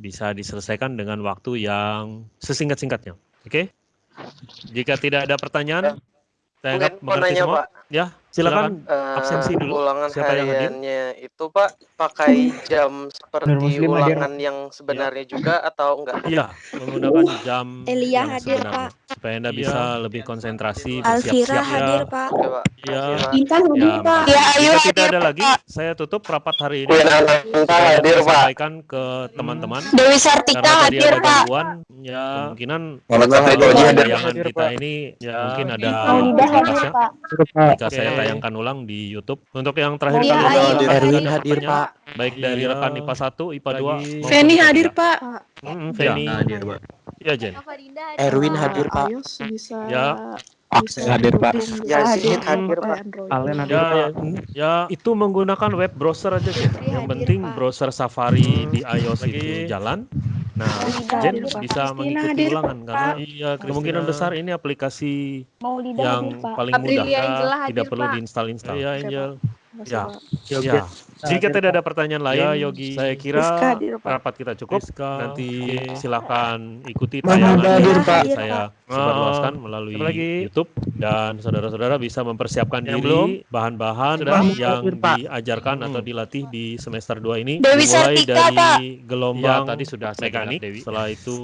bisa diselesaikan dengan waktu yang sesingkat-singkatnya. Oke? Jika tidak ada pertanyaan, saya anggap Mungkin mengerti semua. Pak. Ya, silakan. Eh, Absensi dulu. Ulangan Siapa yang hadir? itu Pak pakai jam seperti Muslim hadir. ulangan yang sebenarnya juga atau enggak? Iya, menggunakan jam Elia yang hadir, sebenarnya. Supaya Anda Iya. bisa lebih konsentrasi, Alvira bersiap-siap hadir, ya. Pak. Pak. Iya. Pak. Intan hadir, Ya, Pak. Ya, ayo Jika hadir, tidak ada lagi, Pak. saya tutup rapat hari ini. Saya hadir Pak. sampaikan ke teman-teman. Dewi Sartika hadir, ada Pak. ya kemungkinan Muhammad Doji hadir. Hadir, kita Pak. ini ya mungkin ada Maulida hadir, batasnya. Pak. Jika saya Oke. tayangkan ulang di YouTube. Untuk yang terakhir Iya, kali Ayu menggunakan Erwin hadir, Pak. Baik dari Iya. rekan IPA 1, IPA 2, Lagi. maupun Feni hadir, 3. Pak. Mm, Feni. hadir, Pak. Iya, Jen. Erwin hadir, Pak. Bisa Ya. bisa hadir, Pak. Ya, hadir, Pak. Alen hadir, Ya, Pak. ya itu menggunakan web browser aja Jen. Febri Yang penting browser Safari Hmm. di iOS Lagi. itu jalan. Nah, Maulida Jen hadir, Pak. bisa mengikuti hadir, ulangan karena iya kemungkinan besar ini aplikasi Maulida yang hadir, Pak. paling mudah Angela tidak hadir, perlu Pak. diinstal-install. Iya, Angel. Ya. Pak. Ya. Jika tidak ada pertanyaan lain, Ya, Yogi. saya kira Rizka hadir, Pak. rapat kita cukup. Nanti silakan ikuti tayangan hadir, yang Pak? saya sebarluaskan melalui? YouTube dan saudara-saudara bisa mempersiapkan Yang diri bahan-bahan yang diajarkan atau Hmm. dilatih di semester 2 ini Dewi dimulai Sartika, dari Pak. gelombang Ya, tadi sudah saya mekanik, Dewi. setelah itu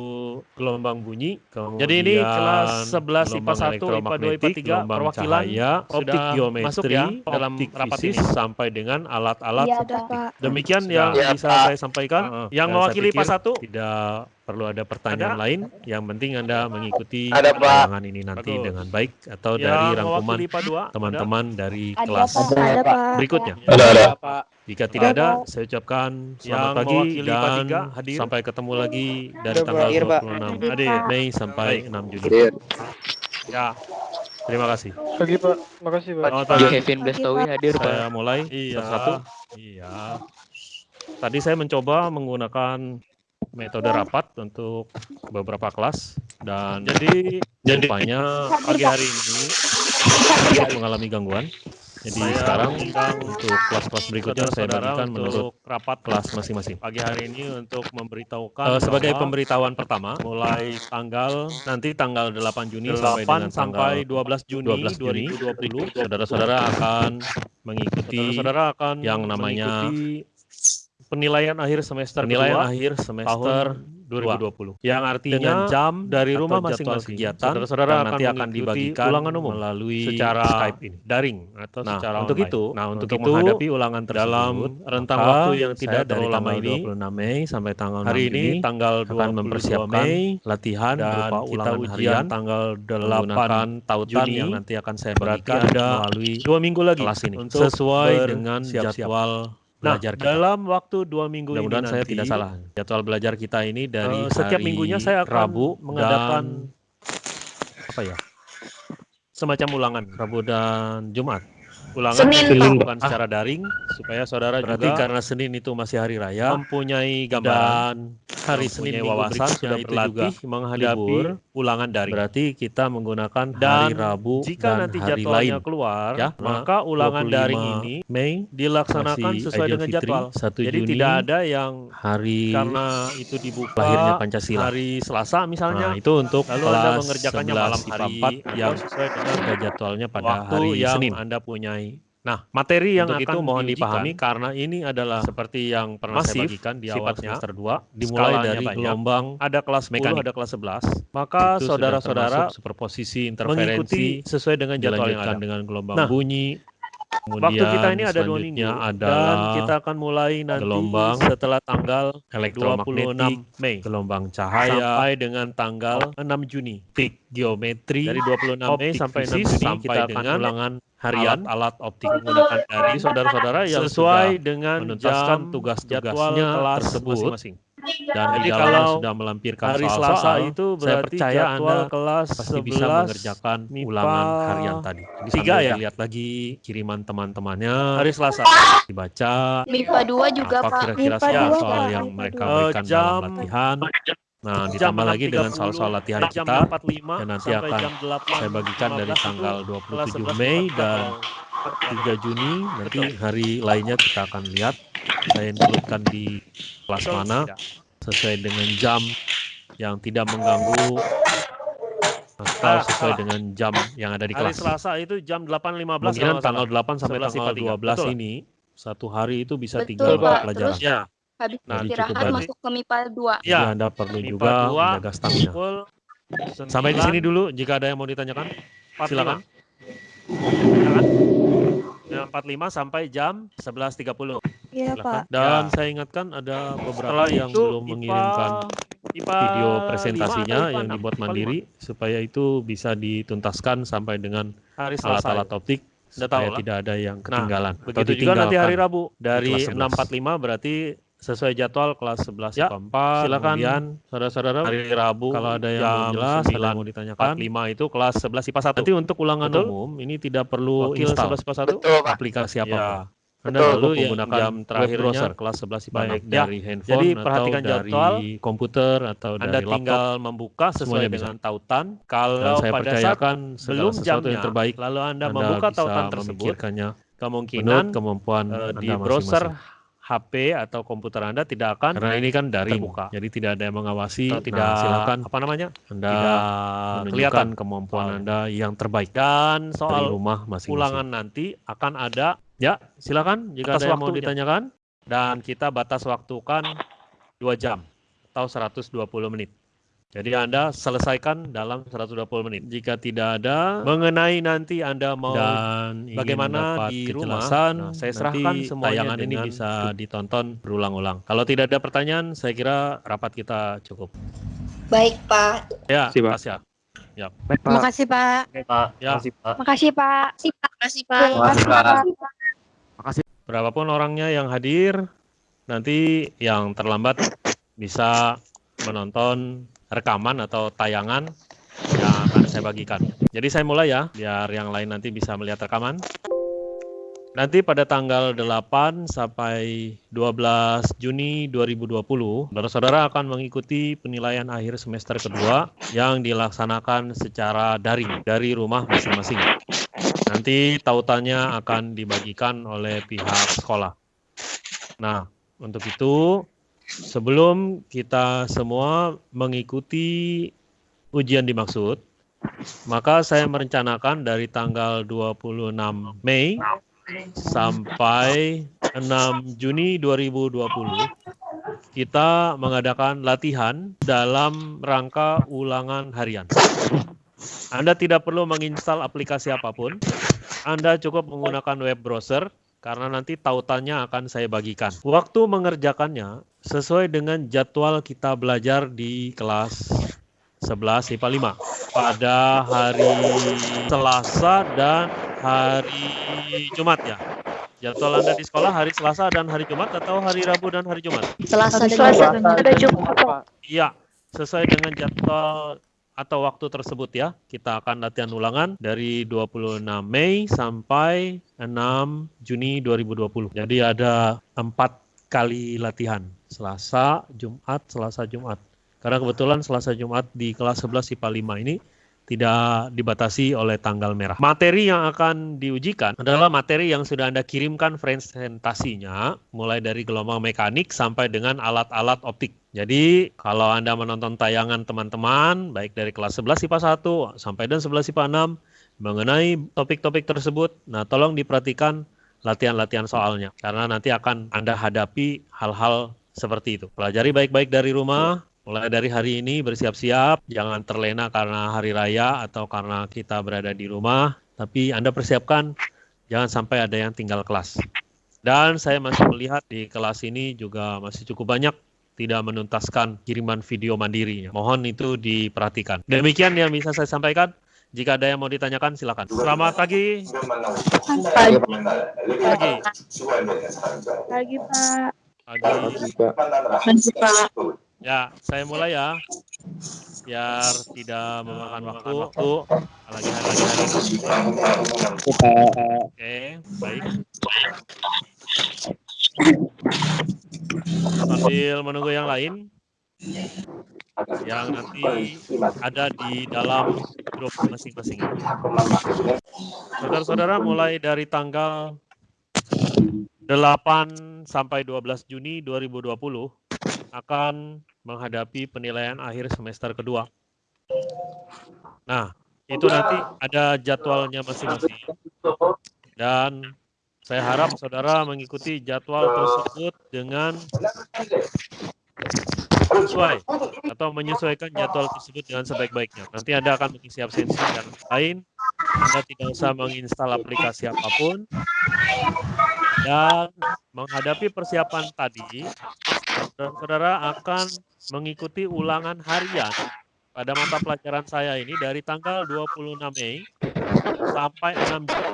gelombang bunyi, kemudian Jadi ini kelas 11 IPA gelombang 1, IPA 2, IPA elektromagnetik, 3, gelombang perwakilan cahaya, optik sudah geometri, masuk ya dalam optik rapat fisis, ini. sampai dengan alat-alat. Pak. Demikian Sudah. yang Ya, bisa Pak. saya sampaikan. Heeh. Yang Dan mewakili PAS 1 tidak perlu ada pertanyaan lain. Yang penting Anda mengikuti Ada, tayangan ini nanti Bagus. dengan baik atau Yang dari rangkuman mewakili IPA 2 teman-teman dari Ada, kelas. Ada, Pak. berikutnya. Ada ada. Pak. Jika tidak ada, saya ucapkan Yang selamat pagi mewakili IPA dan 3 hadir. sampai ketemu lagi dari Ada, tanggal Pak. 26 Hadir, Pak. Mei sampai 6 Juni. Hadir. Ya, terima kasih. Pagi, Pak. Makasih, Pak. Selamat Pak pagi. Kevin Blastowi hadir, Pak. Saya mulai Iya. satu. Iya. Tadi saya mencoba menggunakan metode rapat untuk beberapa kelas dan Jadi jadi rupanya pagi hari ini saya mengalami gangguan. Jadi Saya sekarang untuk kelas-kelas berikutnya saya saudara bagikan menurut untuk rapat kelas masing-masing. pagi hari ini untuk memberitahukan Eh, sebagai pemberitahuan pertama, mulai tanggal nanti tanggal 8 Juni 8 sampai dengan sampai tanggal 12 Juni 12 Juni 2020 saudara-saudara akan mengikuti saudara-saudara akan yang namanya mengikuti penilaian akhir semester penilaian kedua akhir semester tahun 2020 yang artinya dengan jam dari rumah jadwal masing-masing. kegiatan, saudara-saudara yang nanti akan dibagikan ulangan umum melalui secara Skype ini. daring atau Nah, secara untuk online. itu, nah untuk, itu menghadapi ulangan tersebut dalam rentang waktu yang tidak terlalu lama ini 26 Mei sampai tanggal 6 hari ini tanggal 22 akan mempersiapkan Mei latihan dan berupa kita ulangan ujian harian tanggal menggunakan 8 tautan Juni. yang nanti akan saya ada melalui dua minggu lagi kelas ini. untuk sesuai dengan bersiap-siap. Nah, belajar kita. dalam waktu dua minggu ini Mudah-mudahan saya nanti, tidak salah. Jadwal belajar kita ini dari eh, setiap hari minggunya saya akan Rabu mengadakan dan apa ya? semacam ulangan Rabu dan Jumat. ulangan Senin, dilakukan secara daring supaya saudara Berarti juga karena Senin itu masih hari raya mempunyai dan gambaran hari Senin minggu wawasan sudah berlatih juga menghadapi ulangan daring. Berarti kita menggunakan Dan hari Rabu jika dan nanti hari jadwalnya lain. keluar, Ya, maka ulangan 25 daring ini Mei dilaksanakan sesuai dengan Fitri, jadwal. 1 Jadi Juni tidak ada yang hari karena itu dibuka lahirnya Pancasila. hari Selasa misalnya, Nah, itu untuk lalu kelas Anda mengerjakannya 11 malam hari 4 yang sesuai dengan jadwalnya pada hari Senin. Anda punyai. Nah, materi yang Untuk akan itu mohon dipahami karena ini adalah seperti yang pernah saya masif bagikan di awal sifatnya, semester 2, dimulai dari banyak. gelombang ada kelas 10, mekanik. ada kelas 11. Maka saudara-saudara superposisi mengikuti interferensi sesuai dengan jadwal yang ada. dengan gelombang Nah, bunyi. Kemudian Waktu kita ini ada dua minggu dan kita akan mulai nanti gelombang setelah tanggal elektromagnetik, 26 Mei gelombang cahaya, sampai dengan tanggal 6 Juni. optik geometri, Dari 26 Mei sampai 6 fisis, Juni sampai kita akan ulangan harian alat-alat optik menggunakan dari saudara-saudara yang sesuai dengan menuntaskan jam tugas-tugasnya tersebut. masing-masing. Dan Jadi kalau sudah melampirkan Hari soal-soal, Selasa itu saya berarti percaya jadwal Anda kelas pasti bisa 11 mengerjakan MIPA ulangan harian tadi. Jadi tiga ya? lihat lagi kiriman teman-temannya, Hari Selasa. dibaca MIPA 2 juga, apa Pak. kira-kira MIPA Pak. yang mereka dua. berikan Eh, jam- dalam latihan. Nah, jam ditambah lagi dengan 6.30 soal-soal latihan jam kita 45 yang nanti sampai akan jam 8, saya bagikan dari 15 tanggal itu 27 kelas 11 Mei dan 3 Juni nanti hari lainnya kita akan lihat saya includekan di kelas mana sesuai dengan jam yang tidak mengganggu atau sesuai dengan jam yang ada di Hari kelas. Selasa itu jam 8.15 Kemungkinan kalau nggak tanggal salah. 8 sampai 11 tanggal IPA 3. 12 Betul. ini satu hari itu bisa Betul, tiga Pak. pelajaran. Terus- Ya, Habis Nah, istirahat masuk ke MIPA 2. Jadi ya. Anda perlu MIPA juga 2, menjaga stamina. Sampai di 9, sini dulu jika ada yang mau ditanyakan. 45. Silakan. Ya kan? Jam 45 sampai jam 11.30. Iya, Silakan. Pak. Dan Ya. saya ingatkan ada beberapa Setelah yang itu belum IPA mengirimkan IPA video 5 presentasinya IPA yang 6? dibuat IPA mandiri supaya itu bisa dituntaskan sampai dengan 5. Hari Selasa. alat-alat optik supaya tahu lah. tidak ada yang ketinggalan. atau Begitu juga nanti hari. Rabu dari kelas 11. 6.45 berarti sesuai jadwal kelas 11 Ya, IPA 4. silakan Kemudian saudara-saudara hari Rabu kalau ada yang jam belum jelas, ada 9 yang mau ditanyakan. 45 itu kelas 11 IPA 1. Nanti untuk ulangan Betul? umum ini tidak perlu Wakil install 11 IPA 1. Betul, Pak. aplikasi Ya. Anda Betul. Lalu yang menggunakan jam terakhirnya browser kelas 11 IPA baik 6. Ya, dari handphone Jadi atau perhatikan dari jadwal. komputer atau Anda dari laptop. tinggal membuka sesuai bisa. dengan tautan. Dan Kalau saya pada saat belum jamnya, yang terbaik lalu Anda, Anda membuka tautan tersebut, kemungkinan kemampuan Anda di browser masing-masing. HP atau komputer Anda tidak akan Karena ini kan daring, terbuka. jadi tidak ada yang mengawasi. atau Nah, tidak silakan apa namanya? Anda tidak kelihatan kemampuan. Anda yang terbaik Dan dari soal rumah masing-masing. ulangan nanti akan ada Ya, silakan jika Atas ada yang mau ditanyakan. dan kita batas waktukan 2 jam atau 120 menit. Jadi Anda selesaikan dalam 120 menit. Jika tidak ada Mengenai nanti Anda mau dan bagaimana di rumah, nah, saya nanti serahkan semuanya tayangan ini bisa ditonton berulang-ulang. Kalau tidak ada pertanyaan, saya kira rapat kita cukup. Baik, Pak. Ya, Terima kasih. Ya. Terima kasih, Pak. Ya, Makasih, Pak. Makasih, Pak. Makasih, Pak. Berapapun orangnya yang hadir, nanti yang terlambat bisa menonton rekaman atau tayangan yang akan saya bagikan. Jadi saya mulai ya, biar yang lain nanti bisa melihat rekaman. Nanti pada tanggal 8 sampai 12 Juni 2020, saudara-saudara akan mengikuti penilaian akhir semester kedua yang dilaksanakan secara daring dari rumah masing-masing. Nanti tautannya akan dibagikan oleh pihak sekolah. Nah, untuk itu sebelum kita semua mengikuti ujian dimaksud, maka saya merencanakan dari tanggal 26 Mei sampai 6 Juni 2020 kita mengadakan latihan dalam rangka ulangan harian. Anda tidak perlu menginstal aplikasi apa pun. Anda cukup menggunakan web browser karena nanti tautannya akan saya bagikan. Waktu mengerjakannya sesuai dengan jadwal kita belajar di kelas 11 IPA 5 pada hari Selasa dan hari Jumat ya. Jadwal Anda di sekolah hari Selasa dan hari Jumat atau hari Rabu dan hari Jumat? Selasa Selasa dan Jumat. Jumat. Iya, sesuai dengan jadwal atau waktu tersebut ya. Kita akan latihan ulangan dari 26 Mei sampai 6 Juni 2020. Jadi ada empat kali latihan. Selasa, Jumat, Selasa, Jumat. Karena kebetulan Selasa, Jumat di kelas 11 IPA 5 ini tidak dibatasi oleh tanggal merah. Materi yang akan diujikan adalah materi yang sudah Anda kirimkan presentasinya, mulai dari gelombang mekanik sampai dengan alat-alat optik. Jadi, kalau Anda menonton tayangan teman-teman, baik dari kelas 11 IPA 1 sampai dan 11 IPA 6, mengenai topik-topik tersebut, nah tolong diperhatikan latihan-latihan soalnya. Karena nanti akan Anda hadapi hal-hal seperti itu. Pelajari baik-baik dari rumah, mulai dari hari ini bersiap-siap, jangan terlena karena hari raya atau karena kita berada di rumah, tapi Anda persiapkan jangan sampai ada yang tinggal kelas. Dan saya masih melihat di kelas ini juga masih cukup banyak tidak menuntaskan kiriman video mandirinya. Mohon itu diperhatikan. Demikian yang bisa saya sampaikan. Jika ada yang mau ditanyakan, silakan. Selamat pagi. Pagi, Pagi. pagi Pak. Pagi. Pagi Pak. Ya, saya mulai ya. Biar tidak memakan waktu. waktu. Lagi hari lagi hari ini. Oke, baik. Sambil menunggu yang lain, yang nanti ada di dalam grup masing-masing. Saudara-saudara, mulai dari tanggal 8 sampai 12 Juni 2020, akan menghadapi penilaian akhir semester kedua. Nah, itu nanti ada jadwalnya masing-masing. Dan saya harap saudara mengikuti jadwal tersebut dengan sesuai atau menyesuaikan jadwal tersebut dengan sebaik-baiknya. Nanti Anda akan mengisi absensi dan lain. Anda tidak usah menginstal aplikasi apa pun. Dan menghadapi persiapan tadi, saudara akan mengikuti ulangan harian pada mata pelajaran saya ini dari tanggal 26 Mei sampai 6 Juni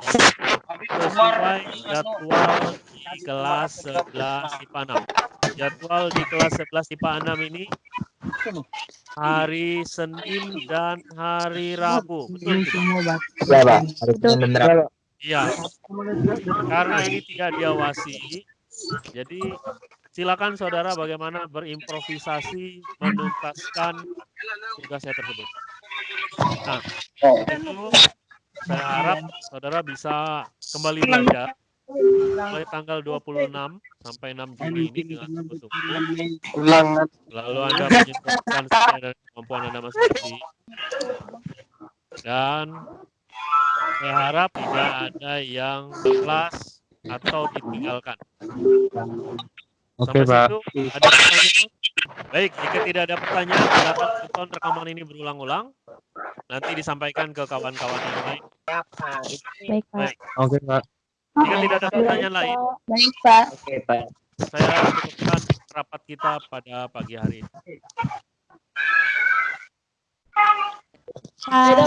sesuai jadwal di kelas 11 IPA 6. Jadwal di kelas 11 IPA 6 ini hari Senin dan hari Rabu. Betul tidak? Ya, Pak. Hari Senin dan Rabu. Iya. Karena ini tidak diawasi, jadi silakan saudara bagaimana berimprovisasi menuntaskan tugasnya tersebut. Nah, itu saya harap saudara bisa kembali belajar mulai tanggal 26 sampai 6 Juni ini dengan sungguh-sungguh. Lalu Anda menyesuaikan sesuai dengan kemampuan Anda masing-masing. Dan saya harap tidak ada yang kelas atau ditinggalkan. Oke, Sampai Pak. situ ada pertanyaan? Baik, jika tidak ada pertanyaan, silakan tonton rekaman ini berulang-ulang. Nanti disampaikan ke kawan-kawan yang lain. Baik, Pak. Baik, Oke, Pak. jika tidak ada pertanyaan lain, Baik, Pak. Oke, Pak. saya cukupkan rapat kita pada pagi hari ini. Pak.